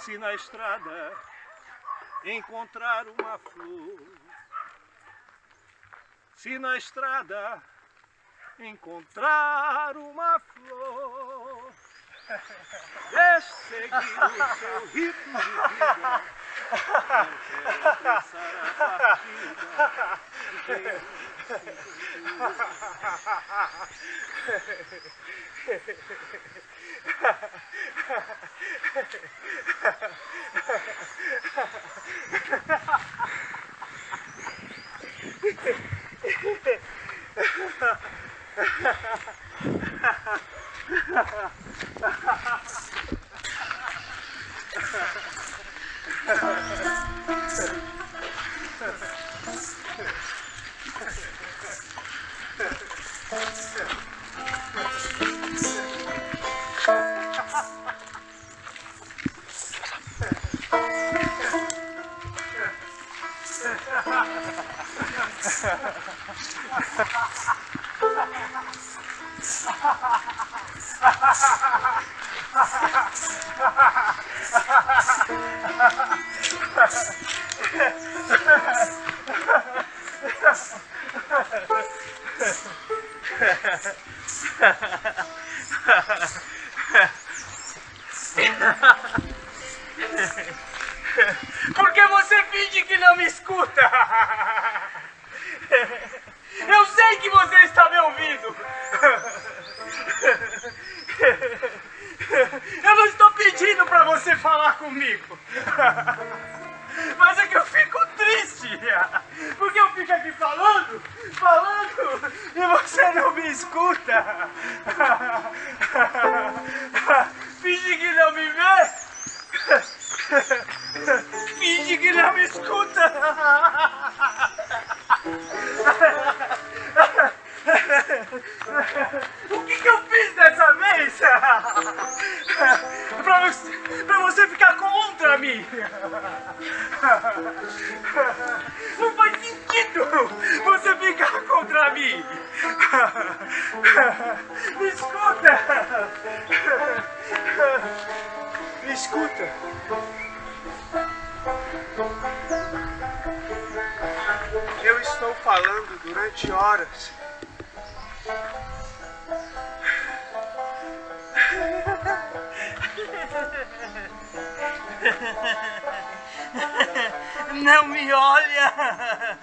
se na estrada encontrar uma flor, se na estrada encontrar uma flor, deixe é seguir o seu ritmo de vida, não quero pensar a partida. Ha ha ha. Ha ha ha. 20 horas. Não me olha!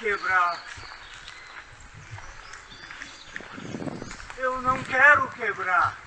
quebrar. Eu não quero quebrar.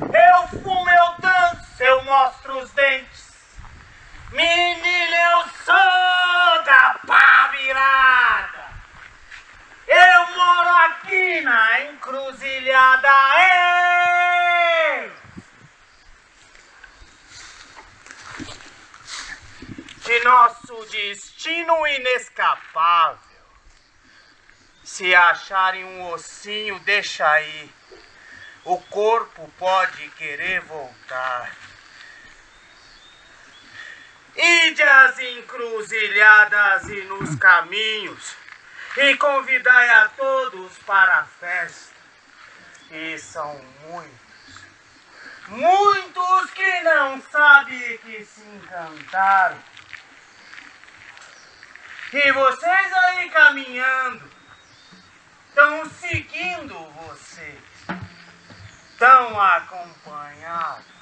Eu fumo, eu danço, eu mostro os dentes. Menina, eu sou da pá virada. Eu moro aqui na encruzilhada. Ei! De nosso destino inescapável. Se acharem um deixa aí. O corpo pode querer voltar. Ide encruzilhadas e nos caminhos e convidai a todos para a festa. E são muitos, muitos que não sabem que se encantaram. E vocês aí caminhando, estão seguindo vocês, estão acompanhados.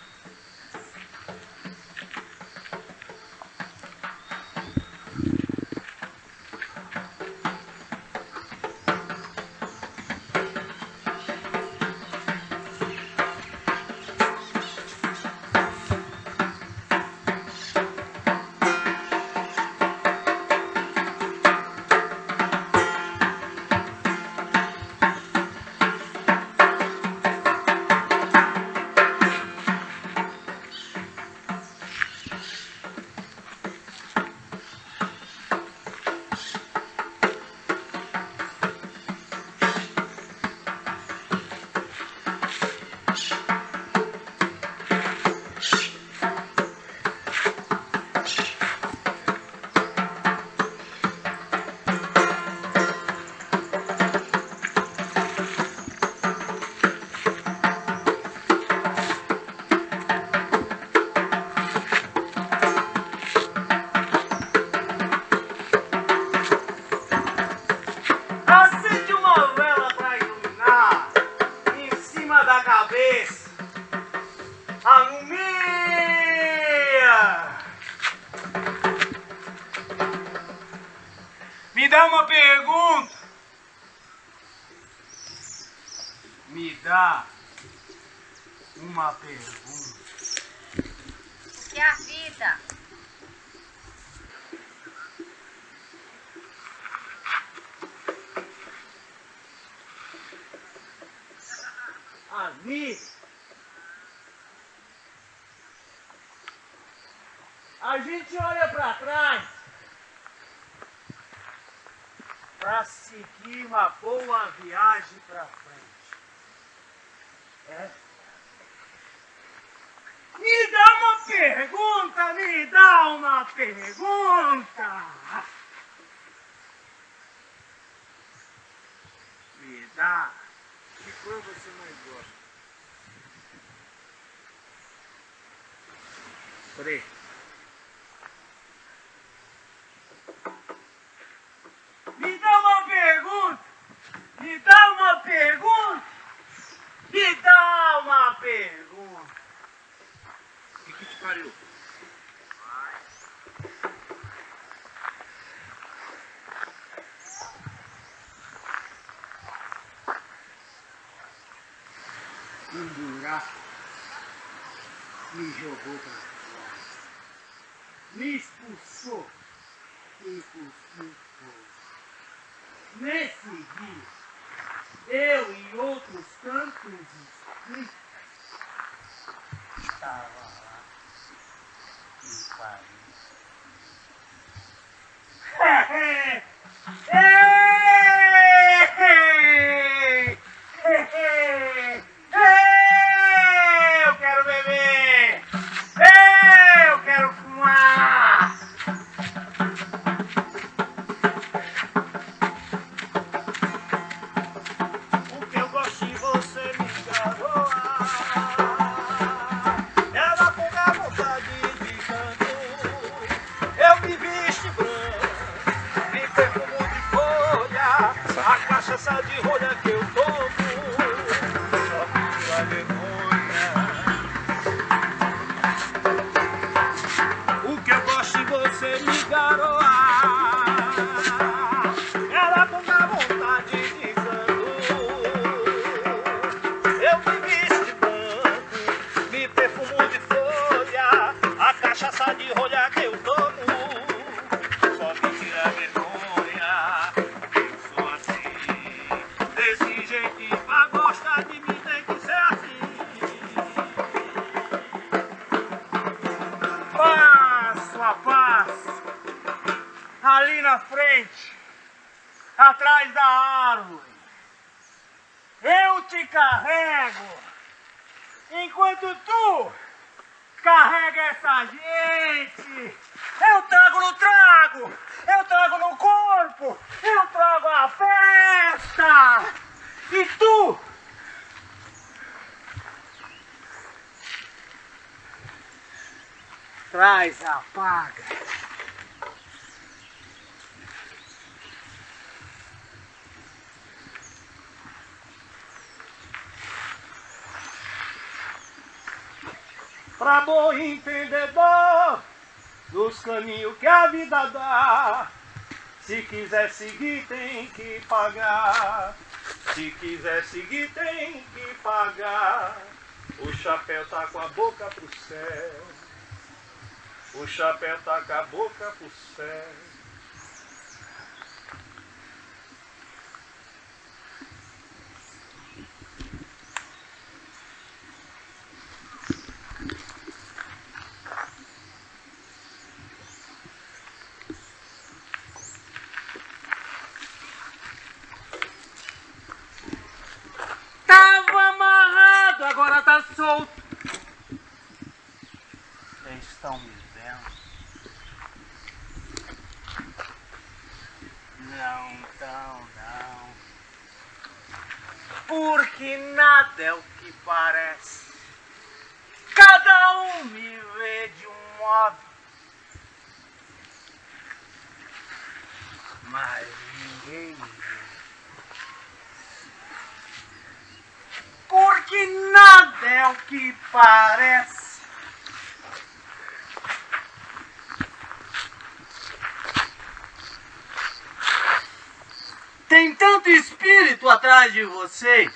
Vida. A gente olha para trás para seguir uma boa viagem para frente. É. Me dá uma pergunta, me dá uma pergunta. Me dá. Que cor você mais gosta? Preto. Me dá uma pergunta! Me dá uma pergunta! Me dá uma pergunta! O que, te pariu? Um buraco me jogou fora. Me expulsou e fogo. Nesse dia, eu e outros tantos espíritos estava lá em Paris. Traz a paga. Pra bom entendedor dos caminhos que a vida dá. Se quiser seguir, tem que pagar. Se quiser seguir, tem que pagar. O chapéu tá com a boca pro céu. O chapéu com a boca pro céu. Tava amarrado, agora tá solto. Vocês estão me vendo? Não não. Porque nada é o que parece. Cada um me vê de um modo. Mas ninguém me vê. Porque nada é o que parece. Tem tanto espírito atrás de vocês.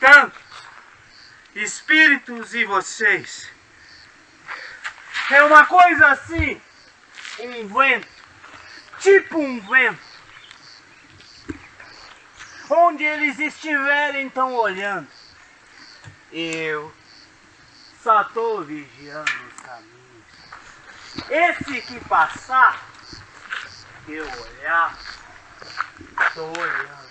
Tanto. Espíritos e vocês. É uma coisa assim. Um vento. Tipo um vento onde eles estiverem estão olhando. Eu só estou vigiando os caminhos. Esse que passar, eu olhar, olhando.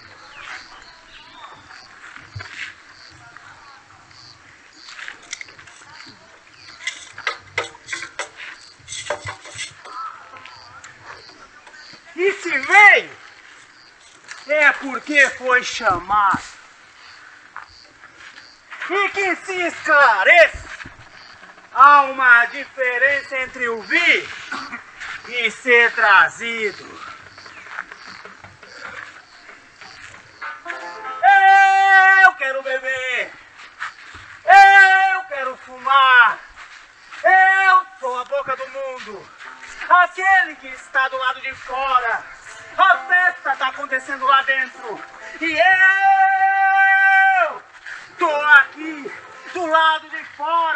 E se veio, é porque foi chamado. E que se esclareça, há uma diferença entre o vir e ser trazido. Quero beber, eu quero fumar, eu sou a boca do mundo, aquele que está do lado de fora. A festa está acontecendo lá dentro. E eu tô aqui do lado de fora.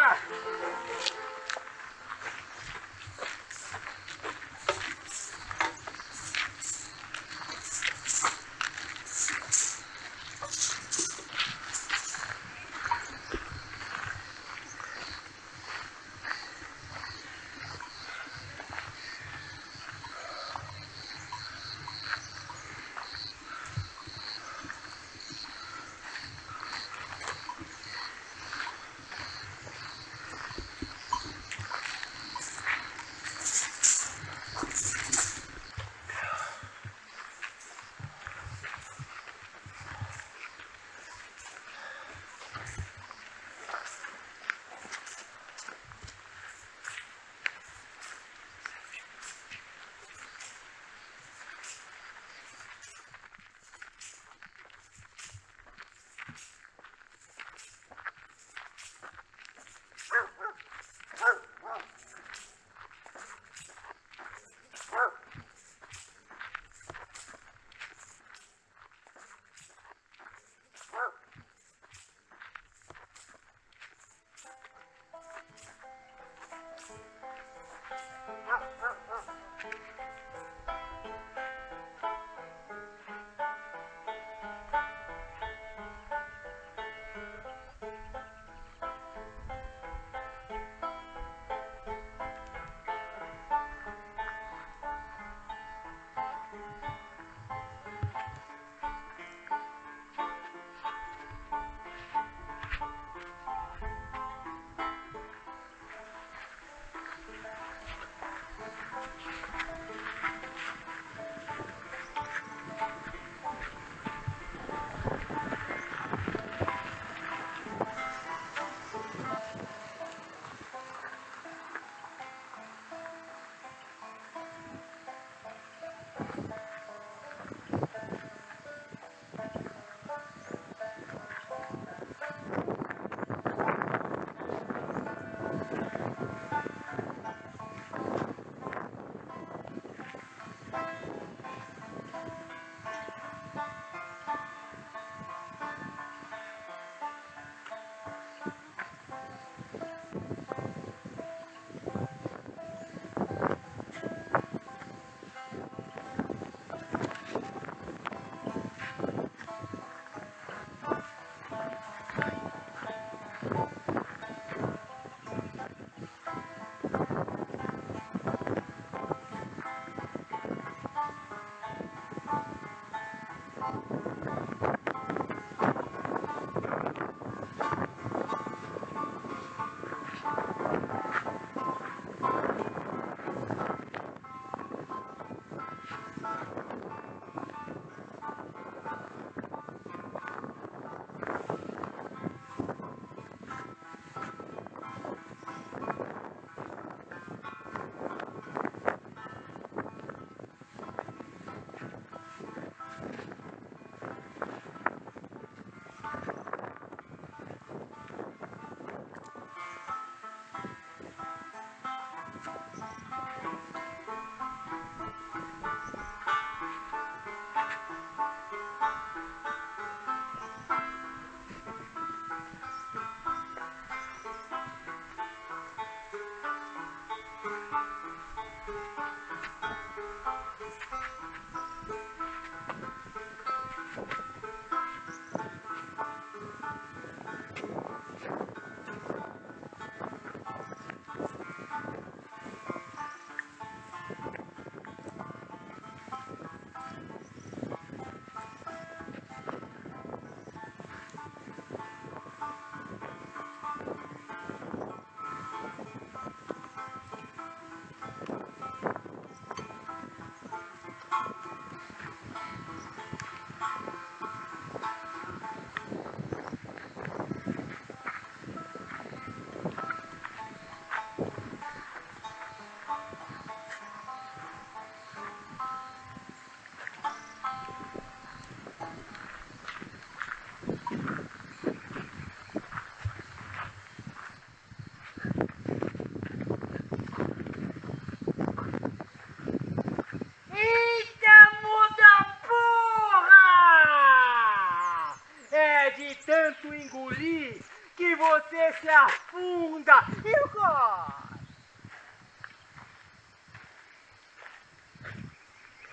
Você se afunda. Eu gosto.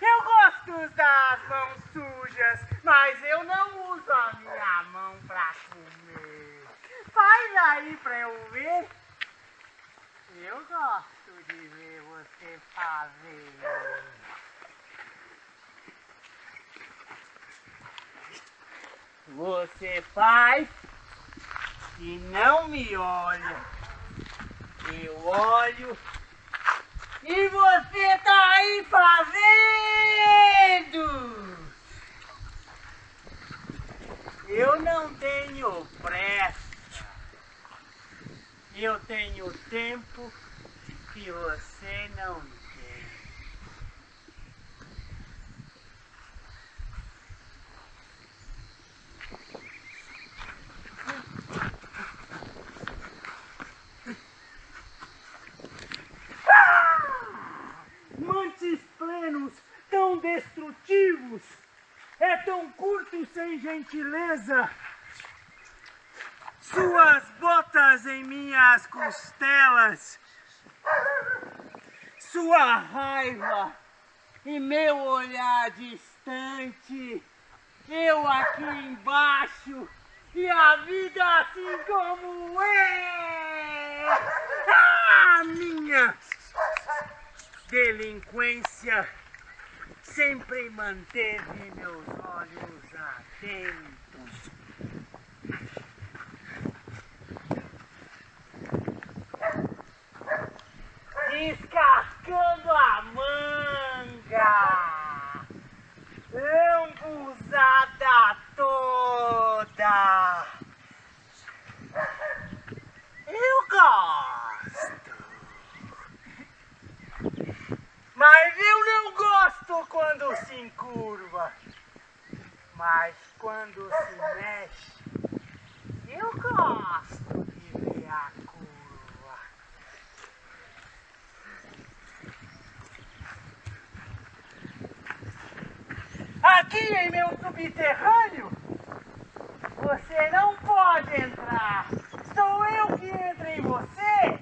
Eu gosto das mãos sujas, mas eu não uso a minha mão pra comer. Faz aí pra eu ver. Eu gosto de ver você fazer. Você faz e não me olha. Eu olho e você tá aí fazendo. Eu não tenho pressa. Eu tenho tempo que você não tem. Mantes plenos, tão destrutivos, é tão curto sem gentileza. Suas botas em minhas costelas, sua raiva e meu olhar distante, eu aqui embaixo e a vida assim como é. Ah, minha delinquência sempre manteve meus olhos atentos. Descascando a manga, lambuzada toda. Eu gosto. Mas eu não gosto quando se encurva. Mas quando se mexe, eu gosto de ver a curva. Aqui em meu subterrâneo, você não pode entrar. Sou eu que entro em você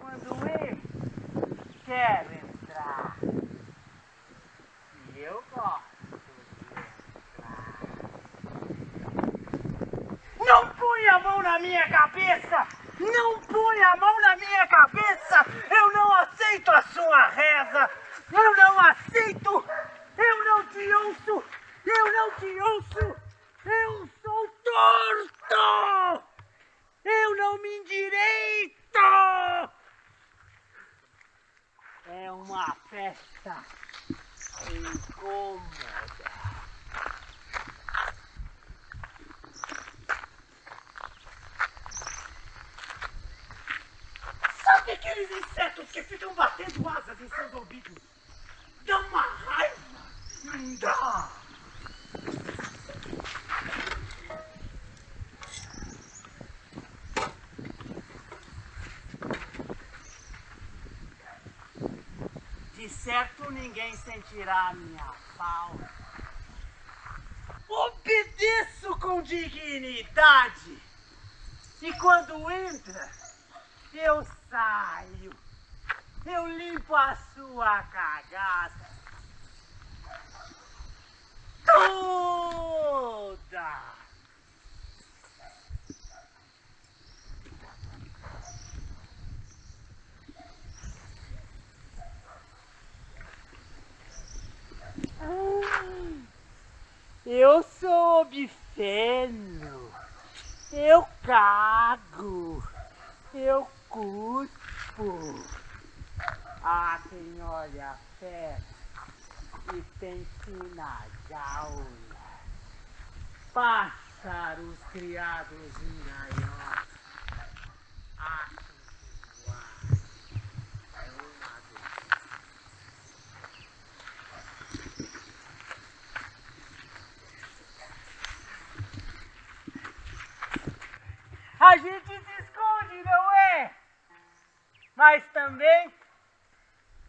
quando eu quero entrar. E eu gosto de entrar. Não põe a mão na minha cabeça! Não põe a mão na minha cabeça! Eu não aceito a sua reza! Eu não aceito! Eu não te ouço! Eu não te ouço! Eu sou torto! Eu não me endireito! É uma festa incômoda. Sabe aqueles insetos que ficam batendo asas em seus ouvidos? Dá uma raiva! Não dá! De certo ninguém sentirá minha falta. Obedeço com dignidade. E quando entra, eu saio. Eu limpo a sua cagada. Toda! Eu sou obsceno. Eu cago. Eu cuspo. Ah, quem olha festa e pensa na jaula. Pássaros criados em gaiola. Acham que o ar é uma doença. A gente se esconde, não é? Mas também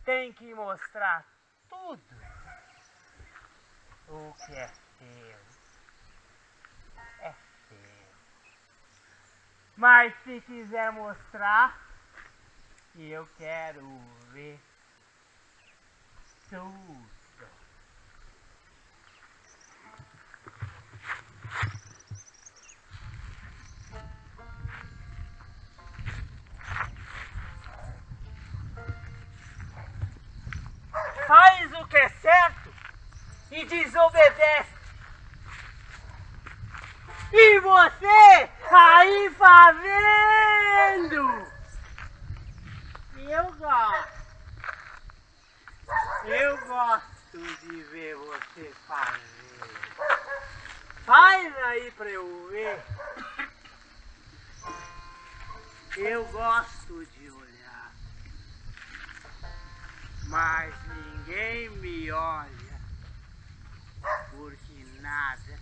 tem que mostrar tudo o que é seu. É seu. Mas se quiser mostrar, eu quero ver tudo. Faz o que é certo e desobedece. E você aí fazendo? Eu gosto. Eu gosto de ver você fazer. Faz aí pra eu ver. Eu gosto de olhar. Mas ninguém me olha. Porque nada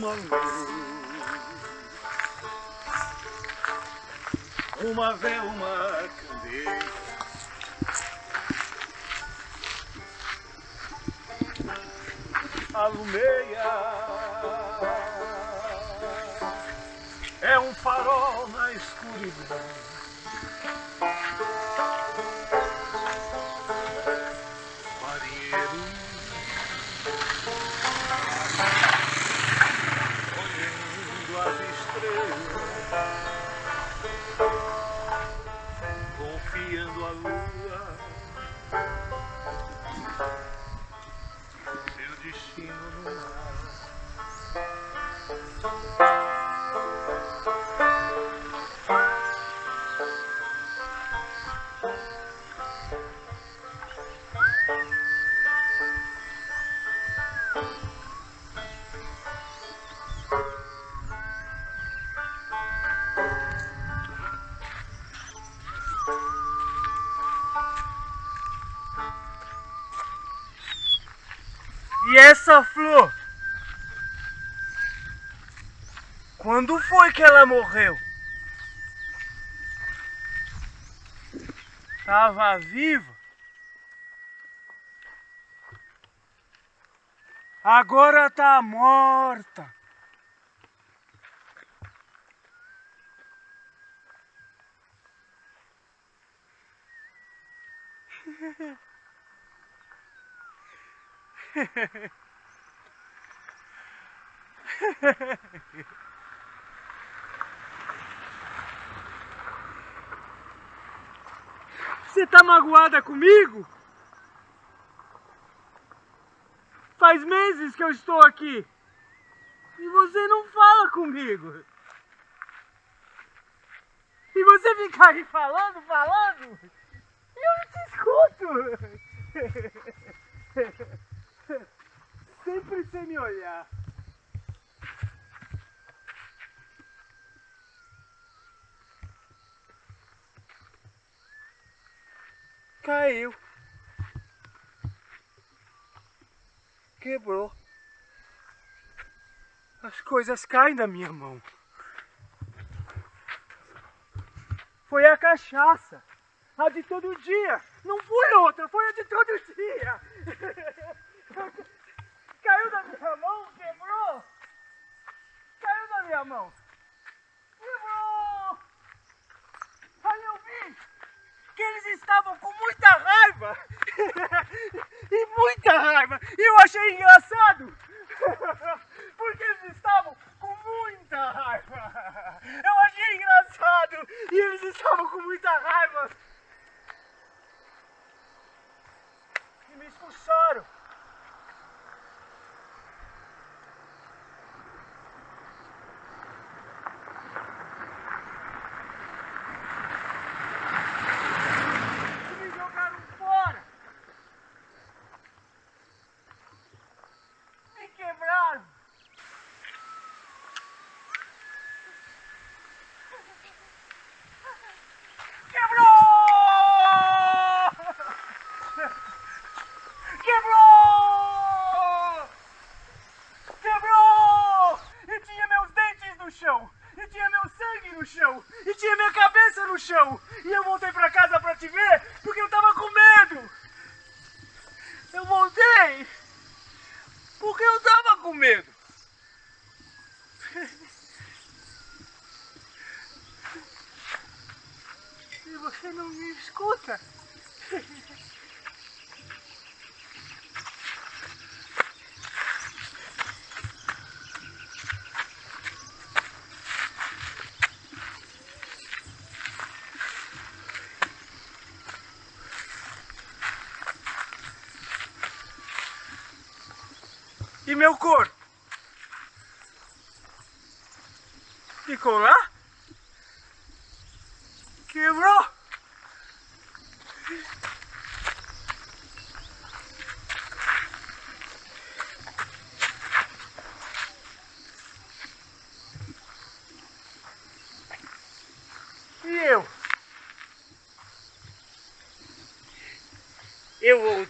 uma luz, uma vela, uma candeia. Alumeia que ela morreu? Tava viva? Agora tá morta. Você tá magoada comigo? Faz meses que eu estou aqui. E você não fala comigo. E você fica aí falando, falando. E eu não te escuto. Sempre sem me olhar. Caiu. Quebrou. As coisas caem da minha mão. Foi a cachaça. A de todo dia. Não foi outra, foi a de todo dia. Caiu da minha mão, quebrou. Caiu da minha mão. Quebrou. Aí eu vi que eles estavam com muita raiva. e muita raiva. E eu achei engraçado. Porque eles estavam com muita raiva. Eu achei engraçado. E eles estavam com muita raiva. E me expulsaram. outra. E meu corpo? Ficou lá? Eu voltei?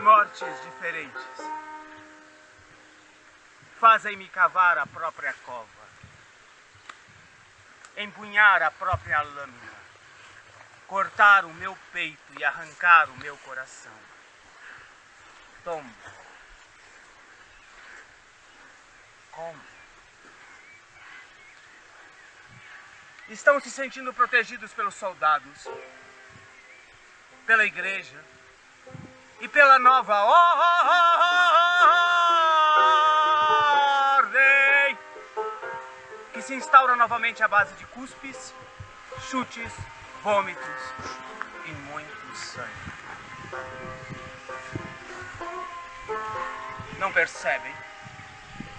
Mortes diferentes fazem-me cavar a própria cova, empunhar a própria lâmina, cortar o meu peito e arrancar o meu coração. Tombo. Como? Estão se sentindo protegidos pelos soldados, pela igreja e pela nova ordem que se instaura novamente à base de cuspes, chutes, vômitos e muito sangue. Não percebem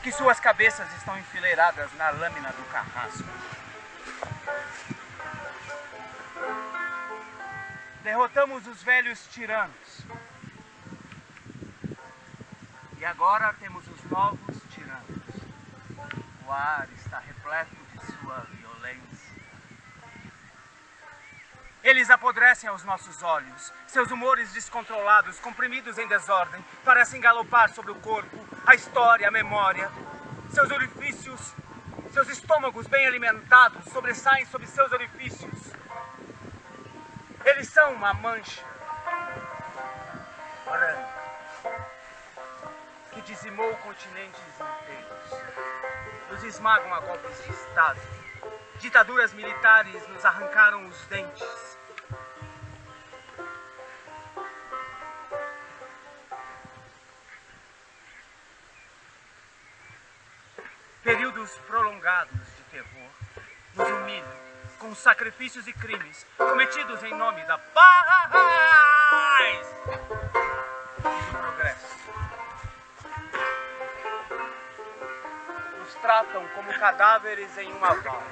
que suas cabeças estão enfileiradas na lâmina do carrasco. Derrotamos os velhos tiranos. E agora temos os novos tiranos. O ar está repleto de sua violência. Eles apodrecem aos nossos olhos. Seus humores descontrolados, comprimidos em desordem, parecem galopar sobre o corpo, a história, a memória. Seus orifícios, seus estômagos bem alimentados, sobressaem sobre seus orifícios. Eles são uma mancha que dizimou continentes inteiros. Nos esmagam a golpes de Estado. Ditaduras militares nos arrancaram os dentes. Períodos prolongados de terror nos humilham com sacrifícios e crimes cometidos em nome da paz tratam como cadáveres em uma vala.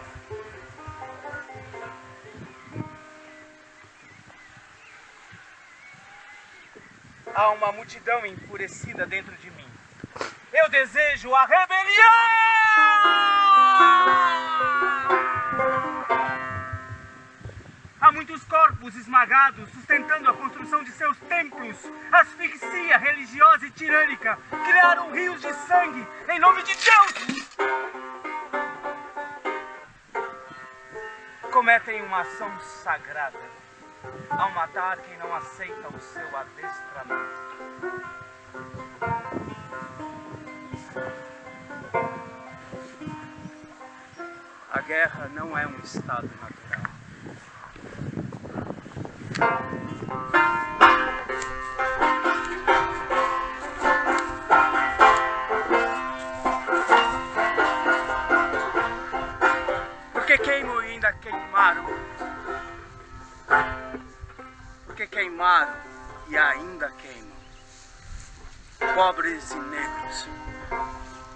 Há uma multidão enfurecida dentro de mim. Eu desejo a rebelião! Há muitos corpos esmagados sustentando a construção de seus templos. Asfixia religiosa e tirânica criaram rios de sangue em nome de Deus. Cometem uma ação sagrada ao matar quem não aceita o seu adestramento. A guerra não é um estado natural.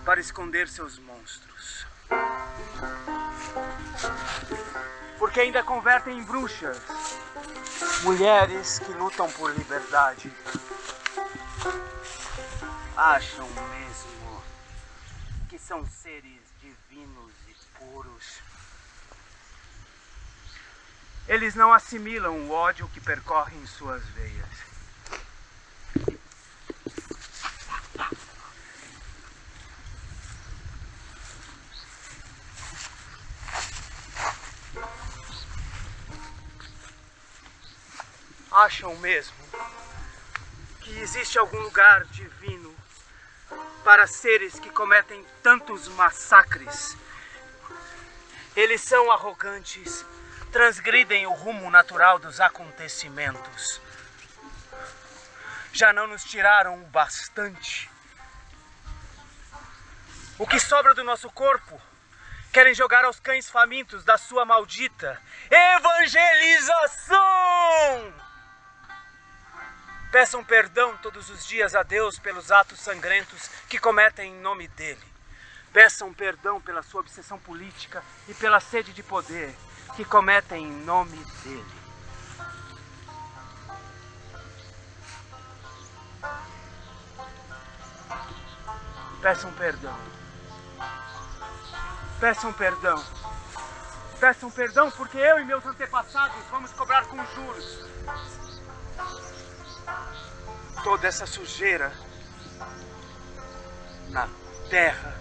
Para esconder seus monstros. Porque ainda convertem em bruxas mulheres que lutam por liberdade. Acham mesmo que são seres divinos e puros. Eles não assimilam o ódio que percorre em suas veias. Acham mesmo que existe algum lugar divino para seres que cometem tantos massacres. Eles são arrogantes, transgridem o rumo natural dos acontecimentos. Já não nos tiraram o bastante. O que sobra do nosso corpo querem jogar aos cães famintos da sua maldita evangelização. Peçam perdão todos os dias a Deus pelos atos sangrentos que cometem em nome dele. Peçam perdão pela sua obsessão política e pela sede de poder que cometem em nome dele. Peçam perdão. Peçam perdão. Peçam perdão porque eu e meus antepassados vamos cobrar com juros. Toda essa sujeira na terra.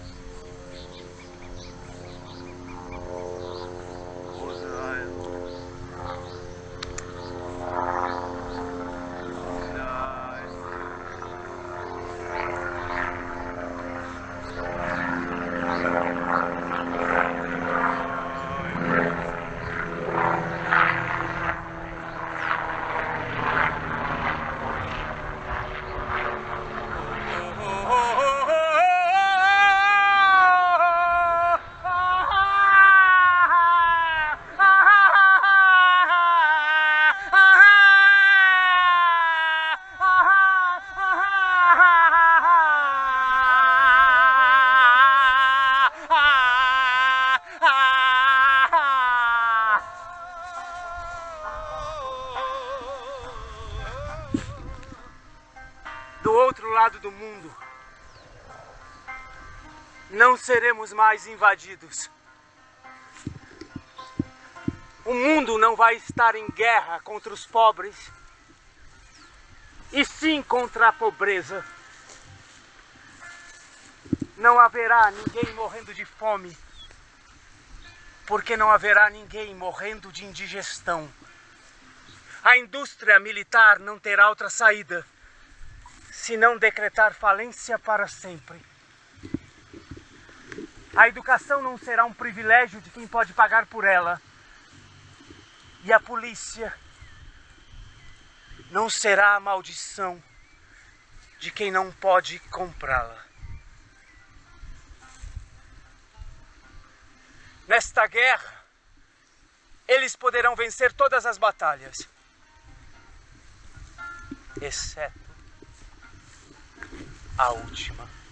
Do mundo, não seremos mais invadidos. O mundo não vai estar em guerra contra os pobres, e sim contra a pobreza. Não haverá ninguém morrendo de fome, porque não haverá ninguém morrendo de indigestão. A indústria militar não terá outra saída se não decretar falência para sempre. A educação não será um privilégio de quem pode pagar por ela. E a polícia não será a maldição de quem não pode comprá-la. Nesta guerra, eles poderão vencer todas as batalhas, exceto a última.